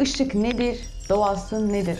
Işık nedir? Doğası nedir?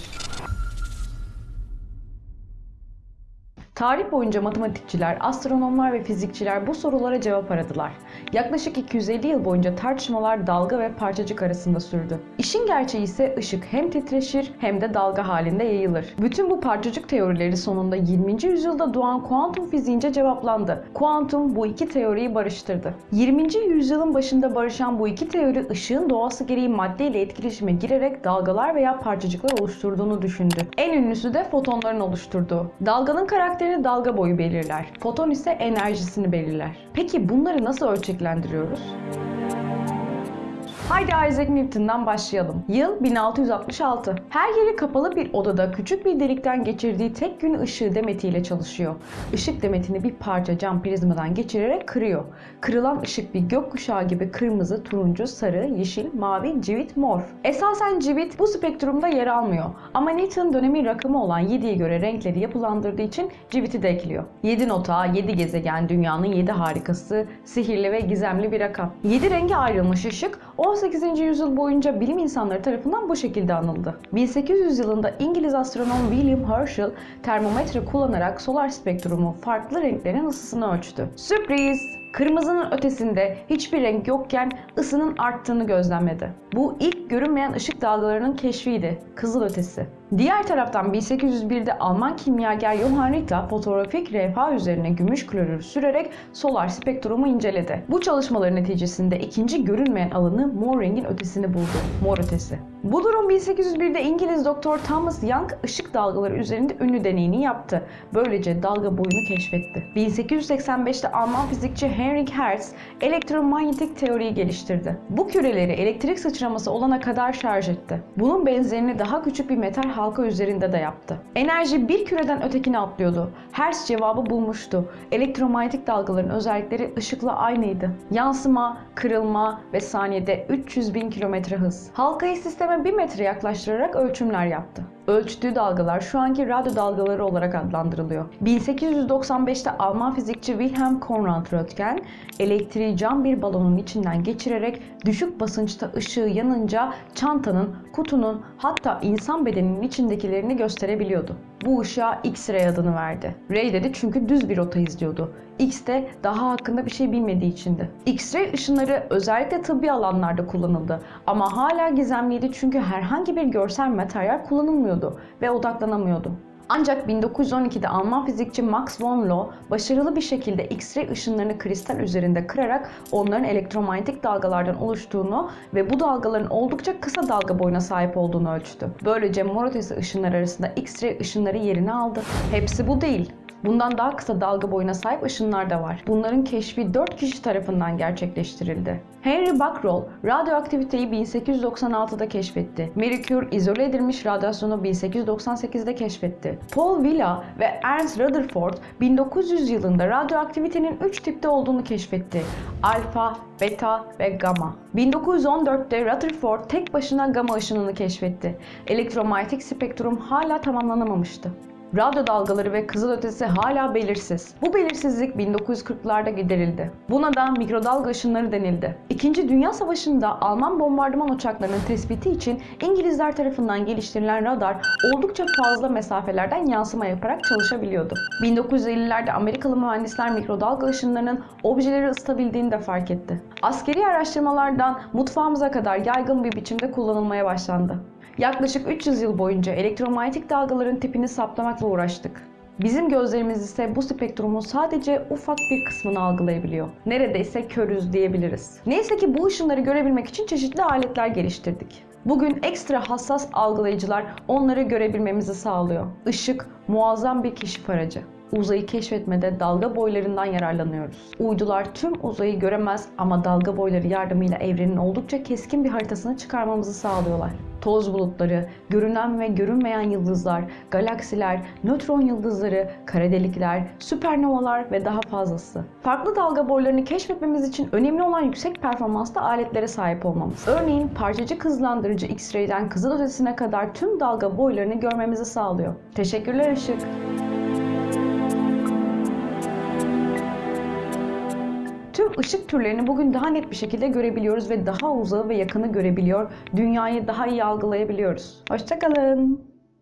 Tarih boyunca matematikçiler, astronomlar ve fizikçiler bu sorulara cevap aradılar. Yaklaşık 250 yıl boyunca tartışmalar dalga ve parçacık arasında sürdü. İşin gerçeği ise ışık hem titreşir hem de dalga halinde yayılır. Bütün bu parçacık teorileri sonunda 20. yüzyılda doğan kuantum fiziğince cevaplandı. Kuantum bu iki teoriyi barıştırdı. 20. yüzyılın başında barışan bu iki teori ışığın doğası gereği madde ile etkileşime girerek dalgalar veya parçacıklar oluşturduğunu düşündü. En ünlüsü de fotonların oluşturduğu. Dalganın karakterini dalga boyu belirler. Foton ise enerjisini belirler. Peki bunları nasıl ölçeklendiriyoruz? Haydi Isaac Newton'dan başlayalım. Yıl 1666. Her yeri kapalı bir odada küçük bir delikten geçirdiği tek gün ışığı demetiyle çalışıyor. Işık demetini bir parça cam prizmadan geçirerek kırıyor. Kırılan ışık bir gökkuşağı gibi kırmızı, turuncu, sarı, yeşil, mavi, civit, mor. Esasen civit bu spektrumda yer almıyor. Ama Newton dönemin rakamı olan 7'ye göre renkleri yapılandırdığı için civiti de ekliyor. 7 nota, 7 gezegen, dünyanın 7 harikası, sihirli ve gizemli bir rakam. 7 renge ayrılmış ışık 18. yüzyıl boyunca bilim insanları tarafından bu şekilde anıldı. 1800 yılında İngiliz astronom William Herschel termometre kullanarak solar spektrumu farklı renklerin ısısını ölçtü. Sürpriz! Kırmızının ötesinde hiçbir renk yokken ısının arttığını gözlemledi. Bu ilk görünmeyen ışık dalgalarının keşfiydi. Kızıl ötesi. Diğer taraftan 1801'de Alman kimyager Johann Ritter fotoğrafik levha üzerine gümüş klorür sürerek solar spektrumu inceledi. Bu çalışmaların neticesinde ikinci görünmeyen alanı mor rengin ötesini buldu. Mor ötesi. Bu durum 1801'de İngiliz doktor Thomas Young ışık dalgaları üzerinde ünlü deneyini yaptı. Böylece dalga boyunu keşfetti. 1885'te Alman fizikçi Heinrich Hertz elektromanyetik teoriyi geliştirdi. Bu küreleri elektrik sıçraması olana kadar şarj etti. Bunun benzerini daha küçük bir metal halka üzerinde de yaptı. Enerji bir küreden ötekine atlıyordu. Hertz cevabı bulmuştu. Elektromanyetik dalgaların özellikleri ışıkla aynıydı. Yansıma, kırılma ve saniyede 300 bin kilometre hız. Halkayı sisteme 1 metre yaklaştırarak ölçümler yaptı. Ölçtüğü dalgalar şu anki radyo dalgaları olarak adlandırılıyor. 1895'te Alman fizikçi Wilhelm Konrad Röntgen elektriği cam bir balonun içinden geçirerek düşük basınçta ışığı yanınca çantanın, kutunun hatta insan bedeninin içindekilerini gösterebiliyordu. Bu ışığa X-ray adını verdi. Ray dedi çünkü düz bir rota izliyordu. X de daha hakkında bir şey bilmediği içindi. X-ray ışınları özellikle tıbbi alanlarda kullanıldı ama hala gizemliydi çünkü herhangi bir görsel materyal kullanılmıyordu ve odaklanamıyordu. Ancak 1912'de Alman fizikçi Max von Laue başarılı bir şekilde X-ray ışınlarını kristal üzerinde kırarak onların elektromanyetik dalgalardan oluştuğunu ve bu dalgaların oldukça kısa dalga boyuna sahip olduğunu ölçtü. Böylece mor ötesi ışınlar arasında X-ray ışınları yerini aldı. Hepsi bu değil. Bundan daha kısa dalga boyuna sahip ışınlar da var. Bunların keşfi 4 kişi tarafından gerçekleştirildi. Henry Becquerel radyoaktiviteyi 1896'da keşfetti. Marie izole edilmiş radyasyonu 1898'de keşfetti. Paul Villa ve Ernst Rutherford 1900 yılında radyoaktivitenin 3 tipte olduğunu keşfetti. Alfa, beta ve gamma. 1914'te Rutherford tek başına gamma ışınını keşfetti. Elektromanyetik spektrum hala tamamlanamamıştı. Radyo dalgaları ve kızılötesi hala belirsiz. Bu belirsizlik 1940'larda giderildi. Buna da mikrodalga ışınları denildi. İkinci Dünya Savaşı'nda Alman bombardıman uçaklarının tespiti için İngilizler tarafından geliştirilen radar oldukça fazla mesafelerden yansıma yaparak çalışabiliyordu. 1950'lerde Amerikalı mühendisler mikrodalga ışınlarının objeleri ısıtabildiğini de fark etti. Askeri araştırmalardan mutfağımıza kadar yaygın bir biçimde kullanılmaya başlandı. Yaklaşık 300 yıl boyunca elektromanyetik dalgaların tipini saptamakla uğraştık. Bizim gözlerimiz ise bu spektrumun sadece ufak bir kısmını algılayabiliyor. Neredeyse körüz diyebiliriz. Neyse ki bu ışınları görebilmek için çeşitli aletler geliştirdik. Bugün ekstra hassas algılayıcılar onları görebilmemizi sağlıyor. Işık muazzam bir keşif aracı. Uzayı keşfetmede dalga boylarından yararlanıyoruz. Uydular tüm uzayı göremez ama dalga boyları yardımıyla evrenin oldukça keskin bir haritasını çıkarmamızı sağlıyorlar. Toz bulutları, görünen ve görünmeyen yıldızlar, galaksiler, nötron yıldızları, kara delikler, süpernovalar ve daha fazlası. Farklı dalga boylarını keşfetmemiz için önemli olan yüksek performanslı aletlere sahip olmamız. Örneğin parçacık hızlandırıcı X-ray'den kızılötesine kadar tüm dalga boylarını görmemizi sağlıyor. Teşekkürler Işık. Tüm ışık türlerini bugün daha net bir şekilde görebiliyoruz ve daha uzağı ve yakını görebiliyor. Dünyayı daha iyi algılayabiliyoruz. Hoşçakalın.